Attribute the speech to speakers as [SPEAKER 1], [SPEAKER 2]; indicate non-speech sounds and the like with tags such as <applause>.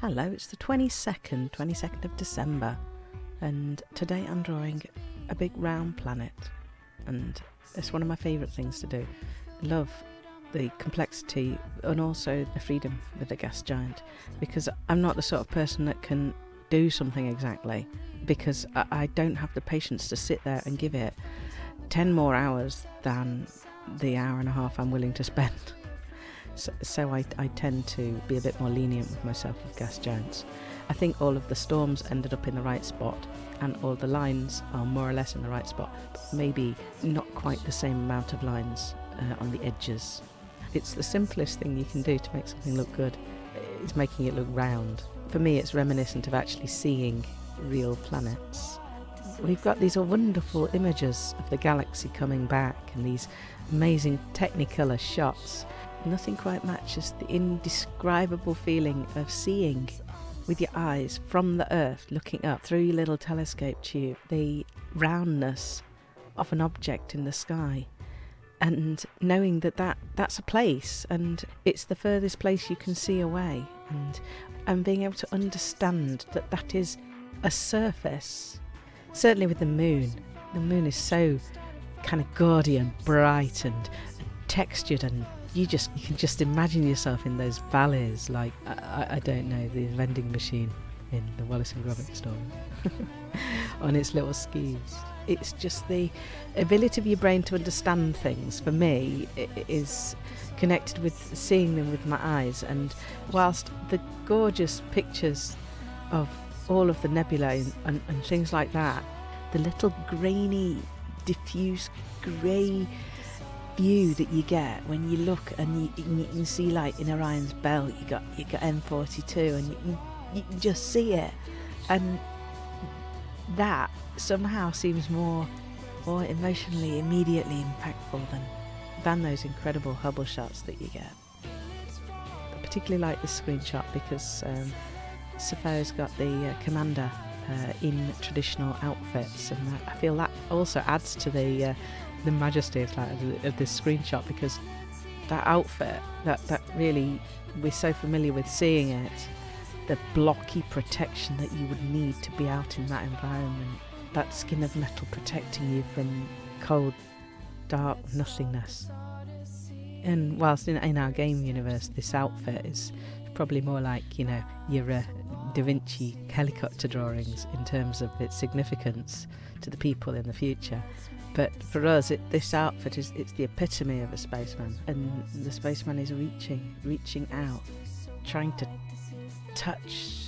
[SPEAKER 1] Hello, it's the 22nd, 22nd of December, and today I'm drawing a big round planet, and it's one of my favourite things to do. I love the complexity and also the freedom with the gas giant because I'm not the sort of person that can do something exactly because I, I don't have the patience to sit there and give it 10 more hours than the hour and a half I'm willing to spend. <laughs> So, I, I tend to be a bit more lenient with myself with gas giants. I think all of the storms ended up in the right spot and all the lines are more or less in the right spot, but maybe not quite the same amount of lines uh, on the edges. It's the simplest thing you can do to make something look good, is making it look round. For me, it's reminiscent of actually seeing real planets. We've got these wonderful images of the galaxy coming back and these amazing Technicolor shots Nothing quite matches the indescribable feeling of seeing with your eyes from the earth looking up through your little telescope tube the roundness of an object in the sky. And knowing that, that that's a place and it's the furthest place you can see away. And and being able to understand that that is a surface certainly with the moon. The moon is so kind of gaudy and bright and textured and you just you can just imagine yourself in those valleys like I, I don't know the vending machine in the Wallace and Gromit story <laughs> on its little skis. It's just the ability of your brain to understand things for me is connected with seeing them with my eyes. And whilst the gorgeous pictures of all of the nebulae and, and, and things like that the little grainy diffuse grey view that you get when you look and you, you can see like in Orion's belt you got you got M42 and you, you can just see it and that somehow seems more more emotionally immediately impactful than than those incredible Hubble shots that you get. I particularly like this screenshot because um, Sappho's got the uh, commander uh, in traditional outfits, and I feel that also adds to the uh, the majesty of that of this screenshot because that outfit that that really we're so familiar with seeing it the blocky protection that you would need to be out in that environment that skin of metal protecting you from cold dark nothingness. And whilst in, in our game universe this outfit is probably more like you know your uh, Da Vinci helicopter drawings in terms of its significance to the people in the future. But for us, it, this outfit is it's the epitome of a spaceman, and the spaceman is reaching, reaching out, trying to touch